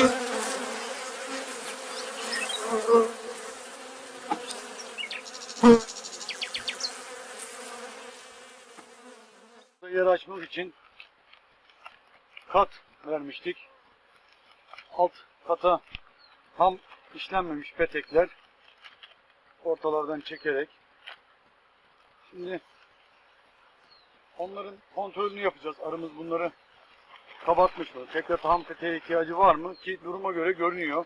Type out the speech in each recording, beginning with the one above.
Yer açmak için kat vermiştik. Alt kata tam işlenmemiş petekler ortalardan çekerek şimdi onların kontrolünü yapacağız. Arımız bunları kabartmış mı? Tekrar tam peteğe ihtiyacı var mı? Ki duruma göre görünüyor.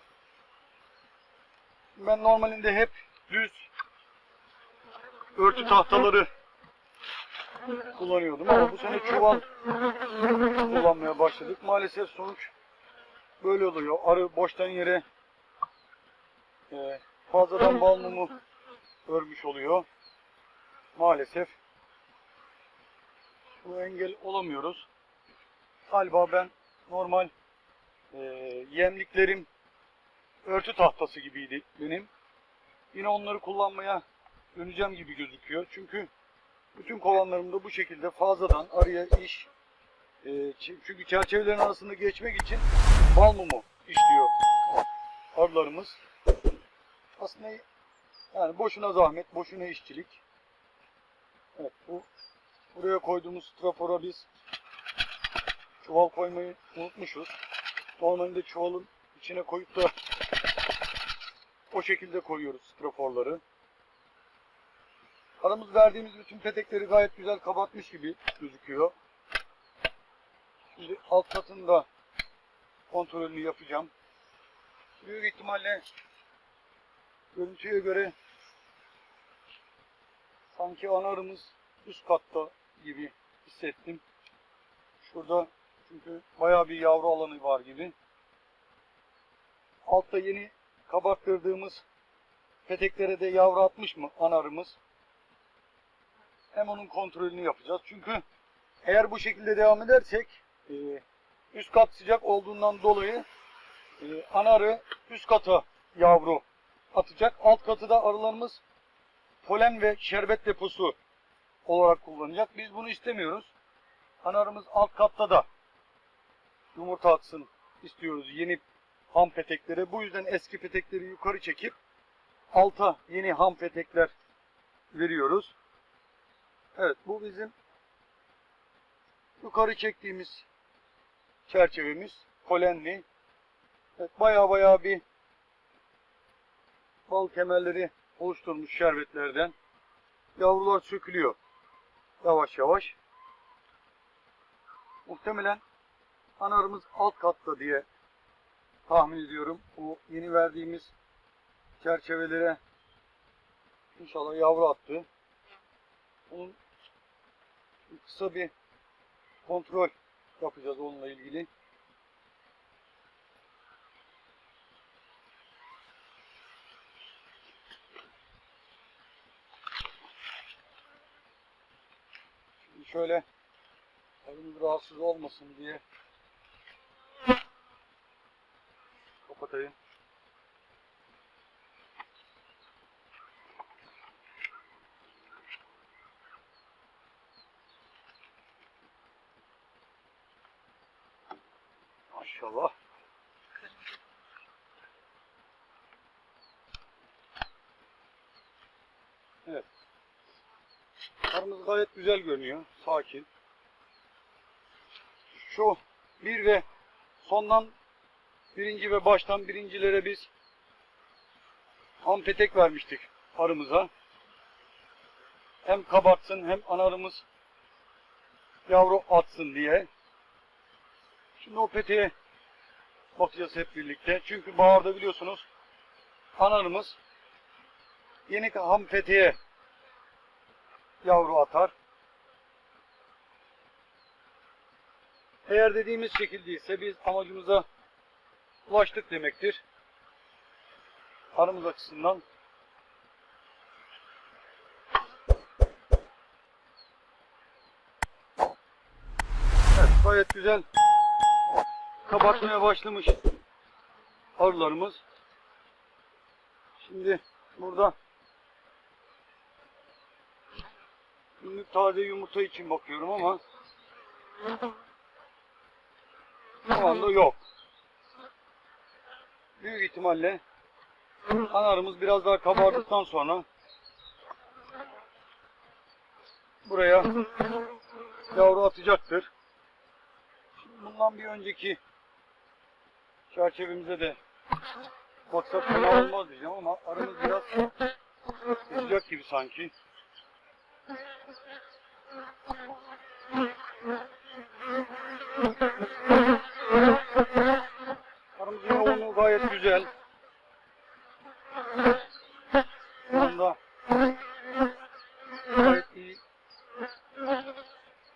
Ben normalinde hep düz örtü tahtaları kullanıyordum ama bu sene çuval kullanmaya başladık. Maalesef sonuç böyle oluyor. Arı boştan yere e, fazladan bal mumu örmüş oluyor. Maalesef bu engel olamıyoruz. Galiba ben normal e, yemliklerim örtü tahtası gibiydi benim. Yine onları kullanmaya döneceğim gibi gözüküyor. Çünkü bütün kovanlarımda bu şekilde fazladan araya iş e, çünkü çerçevelerin arasında geçmek için bal mumu işliyor arılarımız. Aslında yani boşuna zahmet, boşuna işçilik. Evet bu buraya koyduğumuz strafora biz çuval koymayı unutmuşuz. Normalde çuvalın içine koyup da o şekilde koyuyoruz straforları. Aramız verdiğimiz bütün petekleri gayet güzel kapatmış gibi gözüküyor. Şimdi alt katında kontrolünü yapacağım. Büyük ihtimalle görüntüye göre sanki ana arımız üst katta gibi hissettim. Şurada çünkü bayağı bir yavru alanı var gibi. Altta yeni kabarttırdığımız peteklere de yavru atmış mı ana arımız? Hem onun kontrolünü yapacağız. Çünkü eğer bu şekilde devam edersek e, üst kat sıcak olduğundan dolayı e, ana arı üst kata yavru atacak. Alt katı da arılarımız polen ve şerbet deposu olarak kullanacak. Biz bunu istemiyoruz. Ana arımız alt katta da yumurta atsın istiyoruz yeni ham peteklere. Bu yüzden eski petekleri yukarı çekip alta yeni ham petekler veriyoruz. Evet bu bizim yukarı çektiğimiz çerçevemiz polenli. Evet, baya baya bir bal kemerleri oluşturmuş şerbetlerden. Yavrular sökülüyor. Yavaş yavaş. Muhtemelen anarımız alt katta diye tahmin ediyorum. Bu yeni verdiğimiz çerçevelere inşallah yavru attı. Onun kısa bir kontrol yapacağız onunla ilgili. Şimdi şöyle arımız rahatsız olmasın diye kapatayım. Maşallah. Evet. Arımız gayet güzel görünüyor. Sakin. Şu bir ve sondan birinci ve baştan birincilere biz ampetek vermiştik arımıza. Hem kabartsın hem analarımız yavru atsın diye. Şimdi o peteğe bakacağız hep birlikte. Çünkü baharda biliyorsunuz analarımız yeni ham peteğe yavru atar. Eğer dediğimiz şekildeyse biz amacımıza ulaştık demektir. Arımız açısından. Evet, gayet güzel kabartmaya başlamış arılarımız. Şimdi burada günlük taze yumurta için bakıyorum ama şu anda yok. Büyük ihtimalle ana arımız biraz daha kabardıktan sonra buraya yavru atacaktır. Bundan bir önceki çerçevemize de baksak fena olmaz diyeceğim ama aramız biraz sıcak gibi sanki. Aramızın yoğunluğu gayet güzel. Şu gayet iyi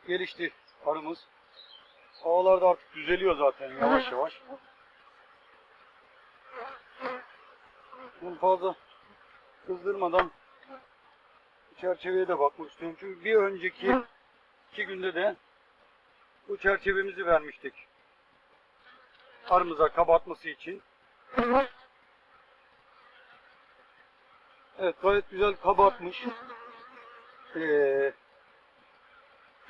gelişti arımız. Havalar da artık düzeliyor zaten yavaş yavaş. Bunu fazla kızdırmadan çerçeveye de bakmak istiyorum. Çünkü bir önceki iki günde de bu çerçevemizi vermiştik. Arımıza kabartması için. Evet gayet güzel kabartmış. Ee,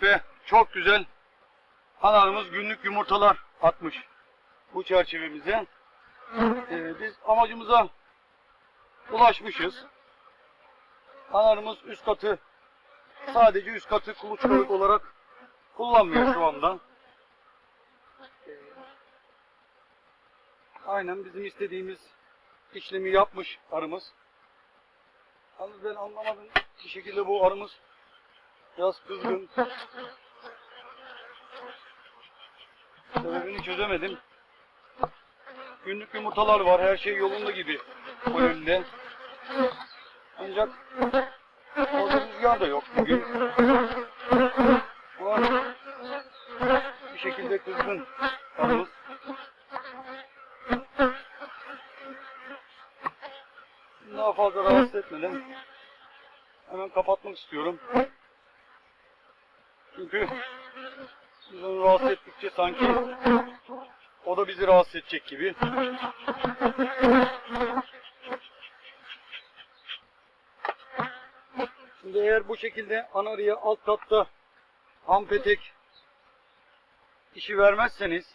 ve çok güzel analarımız günlük yumurtalar atmış bu çerçevemize. Ee, biz amacımıza ulaşmışız. Analarımız üst katı sadece üst katı kuluçkalık olarak kullanmıyor şu anda. Aynen bizim istediğimiz işlemi yapmış arımız. Yalnız ben anlamadım bir şekilde bu arımız biraz kızgın. Sebebini çözemedim. Günlük yumurtalar var. Her şey yolunda gibi önünde. Ancak orada rüzgar da yok bugün. Bu bir şekilde kızgın arımız. Daha fazla rahatsız etmeden hemen kapatmak istiyorum. Çünkü biz onu rahatsız ettikçe sanki o da bizi rahatsız edecek gibi. Şimdi eğer bu şekilde anarıya alt katta ham petek işi vermezseniz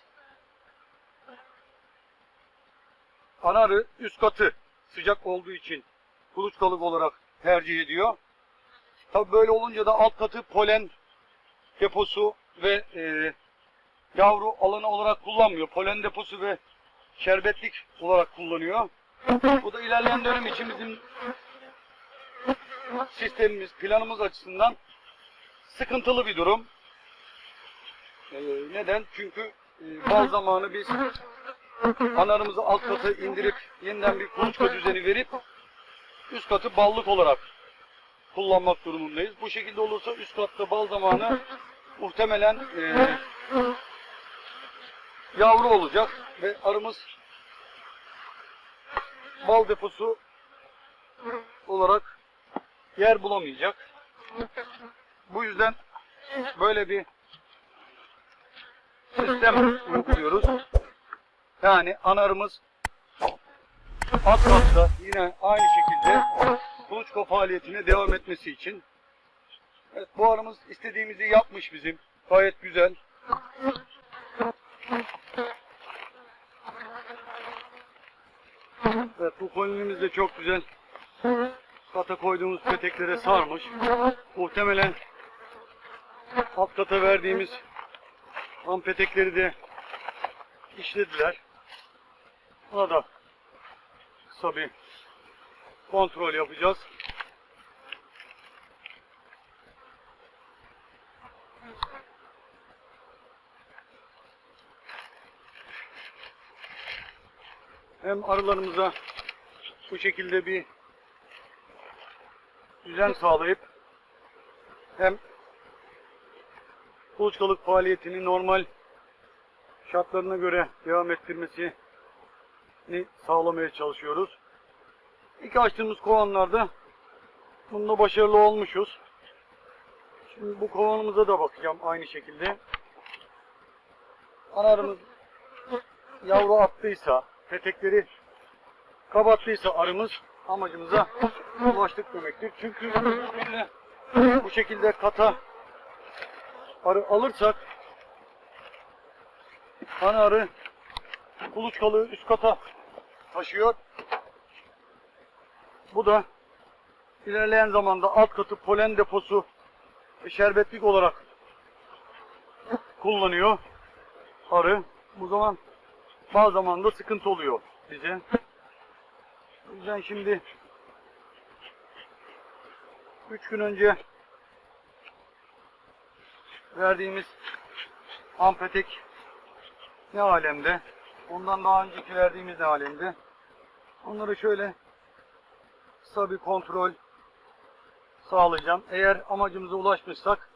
anarı üst katı sıcak olduğu için kuluçkalık olarak tercih ediyor. Tabi böyle olunca da alt katı polen deposu ve e, yavru alanı olarak kullanmıyor. Polen deposu ve şerbetlik olarak kullanıyor. Bu da ilerleyen dönem için bizim sistemimiz, planımız açısından sıkıntılı bir durum. E, neden? Çünkü e, bal zamanı biz anarımızı alt kata indirip yeniden bir kuluçka düzeni verip üst katı ballık olarak kullanmak durumundayız. Bu şekilde olursa üst katta bal zamanı muhtemelen e, yavru olacak ve arımız bal deposu olarak yer bulamayacak. Bu yüzden böyle bir sistem uyguluyoruz. Yani anarımız alt katta yine aynı şekilde kuluçka faaliyetine devam etmesi için. Evet bu arımız istediğimizi yapmış bizim. Gayet güzel. Evet bu kolonimiz de çok güzel. Kata koyduğumuz peteklere sarmış. Muhtemelen alt kata verdiğimiz ham petekleri de işlediler. Buna da kısa bir kontrol yapacağız. Hem arılarımıza bu şekilde bir düzen sağlayıp hem kuluçkalık faaliyetini normal şartlarına göre devam ettirmesini sağlamaya çalışıyoruz. İlk açtığımız kovanlarda bunda başarılı olmuşuz. Şimdi bu kovanımıza da bakacağım aynı şekilde. Anarımız yavru attıysa, petekleri kabattıysa arımız amacımıza ulaştık demektir. Çünkü bu şekilde kata arı alırsak ana arı kuluçkalığı üst kata taşıyor. Bu da ilerleyen zamanda alt katı polen deposu ve şerbetlik olarak kullanıyor arı. Bu zaman bazı zaman da sıkıntı oluyor bize. O yüzden şimdi 3 gün önce verdiğimiz ampetek ne alemde? Ondan daha önceki verdiğimiz ne alemde? Onları şöyle kısa bir kontrol sağlayacağım. Eğer amacımıza ulaşmışsak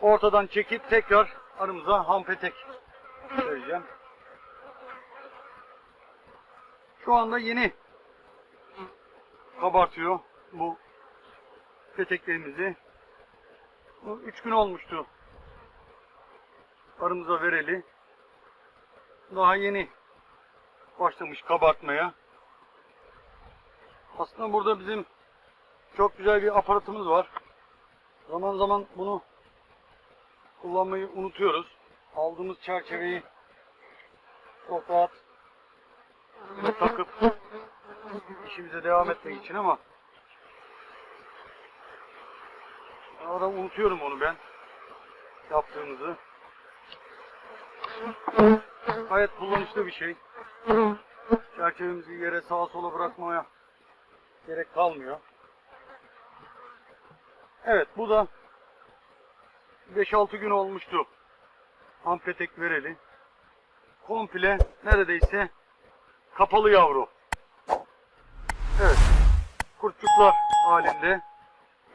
ortadan çekip tekrar aramıza hampetek vereceğim. Şu anda yeni kabartıyor bu peteklerimizi. Bu üç gün olmuştu arımıza vereli. Daha yeni başlamış kabartmaya. Aslında burada bizim çok güzel bir aparatımız var. Zaman zaman bunu kullanmayı unutuyoruz. Aldığımız çerçeveyi çok rahat takıp işimize devam etmek için ama arada unutuyorum onu ben yaptığımızı. Gayet kullanışlı bir şey. Çerçevemizi yere sağa sola bırakmaya gerek kalmıyor. Evet bu da 5-6 gün olmuştu. Ampetek vereli. Komple neredeyse kapalı yavru. Evet. Kurtçuklar halinde.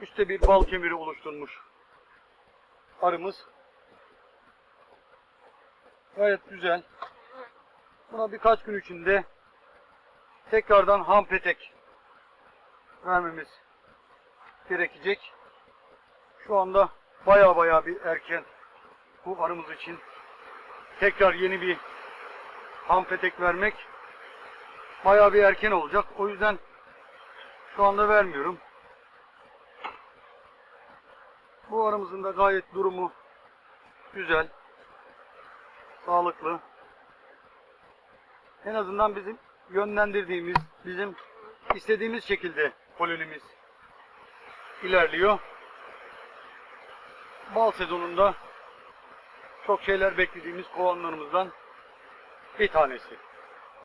Üstte bir bal kemiri oluşturmuş. Arımız. Gayet güzel. Buna birkaç gün içinde tekrardan ham petek vermemiz gerekecek. Şu anda baya baya bir erken bu arımız için tekrar yeni bir ham petek vermek baya bir erken olacak. O yüzden şu anda vermiyorum. Bu arımızın da gayet durumu güzel sağlıklı. En azından bizim yönlendirdiğimiz, bizim istediğimiz şekilde kolonimiz ilerliyor. Bal sezonunda çok şeyler beklediğimiz kovanlarımızdan bir tanesi.